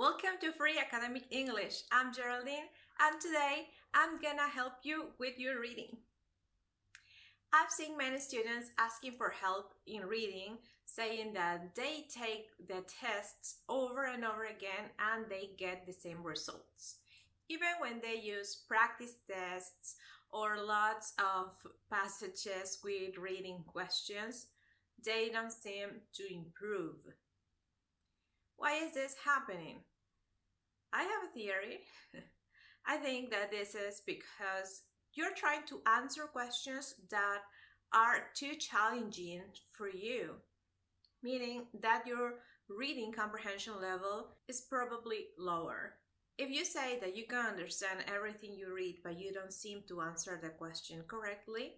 Welcome to Free Academic English. I'm Geraldine and today I'm gonna help you with your reading. I've seen many students asking for help in reading, saying that they take the tests over and over again and they get the same results. Even when they use practice tests or lots of passages with reading questions, they don't seem to improve. Why is this happening? I have a theory. I think that this is because you're trying to answer questions that are too challenging for you, meaning that your reading comprehension level is probably lower. If you say that you can understand everything you read but you don't seem to answer the question correctly,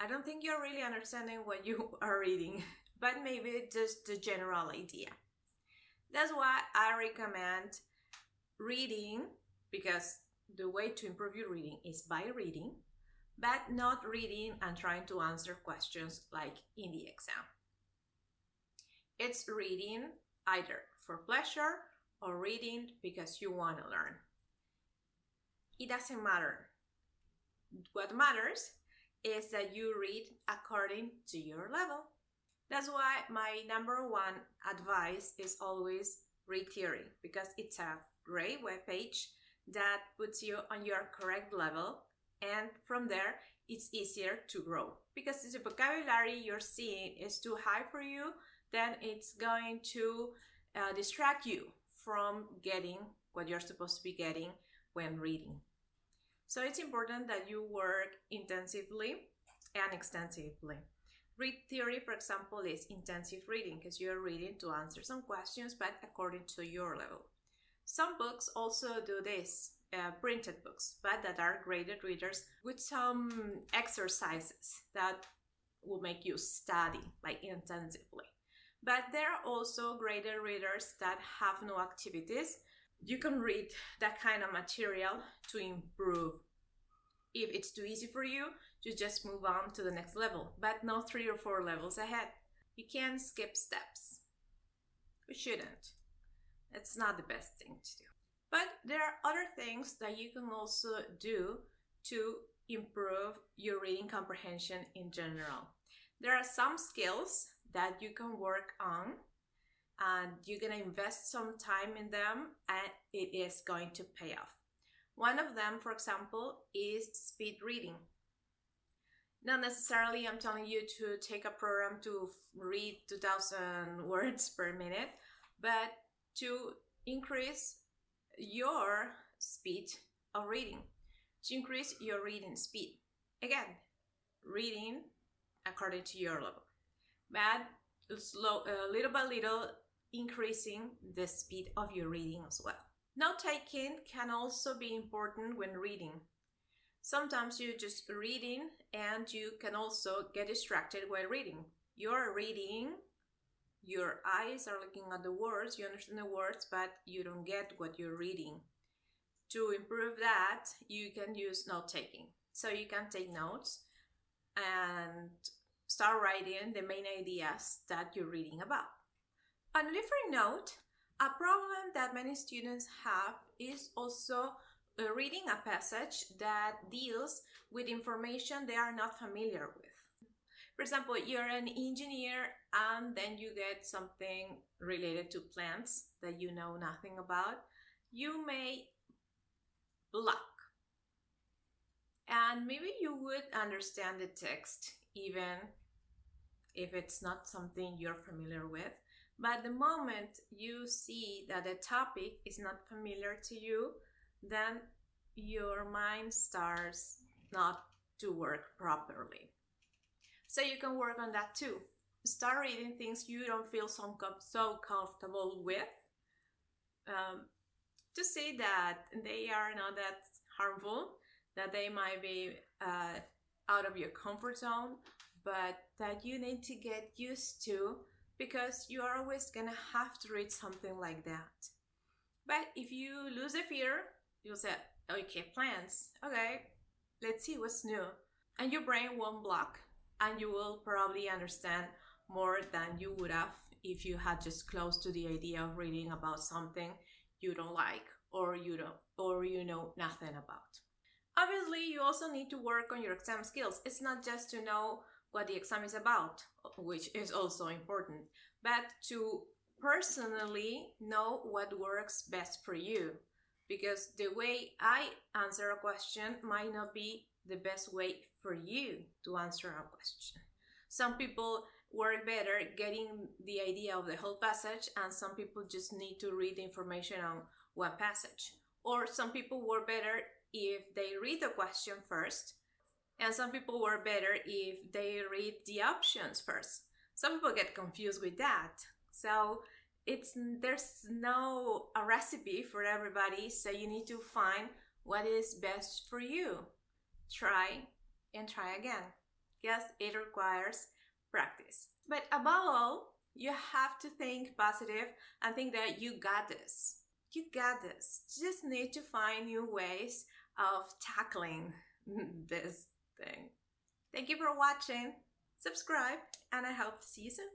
I don't think you're really understanding what you are reading, but maybe just the general idea. That's why I recommend reading because the way to improve your reading is by reading, but not reading and trying to answer questions like in the exam. It's reading either for pleasure or reading because you want to learn. It doesn't matter. What matters is that you read according to your level. That's why my number one advice is always ReadTheory because it's a great web page that puts you on your correct level and from there it's easier to grow. Because if the vocabulary you're seeing is too high for you then it's going to uh, distract you from getting what you're supposed to be getting when reading. So it's important that you work intensively and extensively. Read theory for example is intensive reading because you're reading to answer some questions but according to your level some books also do this, uh, printed books, but that are graded readers with some exercises that will make you study like intensively. But there are also graded readers that have no activities. You can read that kind of material to improve. If it's too easy for you, you just move on to the next level, but not three or four levels ahead. You can skip steps. You shouldn't. It's not the best thing to do. But there are other things that you can also do to improve your reading comprehension in general. There are some skills that you can work on and you're going to invest some time in them and it is going to pay off. One of them, for example, is speed reading. Not necessarily I'm telling you to take a program to read 2000 words per minute, but to increase your speed of reading, to increase your reading speed. Again, reading according to your level, but slow, uh, little by little increasing the speed of your reading as well. Note taking can also be important when reading. Sometimes you're just reading and you can also get distracted while reading. You're reading your eyes are looking at the words, you understand the words, but you don't get what you're reading. To improve that, you can use note taking. So you can take notes and start writing the main ideas that you're reading about. On a different note, a problem that many students have is also uh, reading a passage that deals with information they are not familiar with. For example, you're an engineer and then you get something related to plants that you know nothing about. You may block. And maybe you would understand the text even if it's not something you're familiar with. But the moment you see that the topic is not familiar to you, then your mind starts not to work properly. So you can work on that too. Start reading things you don't feel so, com so comfortable with um, to see that they are not that harmful, that they might be uh, out of your comfort zone, but that you need to get used to because you are always gonna have to read something like that. But if you lose the fear, you'll say, okay, plants, okay, let's see what's new. And your brain won't block and you will probably understand more than you would have if you had just close to the idea of reading about something you don't like or you don't or you know nothing about. Obviously, you also need to work on your exam skills. It's not just to know what the exam is about, which is also important, but to personally know what works best for you. Because the way I answer a question might not be the best way for you to answer a question. Some people work better getting the idea of the whole passage, and some people just need to read the information on one passage. Or some people work better if they read the question first, and some people work better if they read the options first. Some people get confused with that. So it's there's no a recipe for everybody, so you need to find what is best for you. Try and try again. Yes, it requires practice. But above all, you have to think positive and think that you got this. You got this. You just need to find new ways of tackling this thing. Thank you for watching. Subscribe, and I hope to see you soon.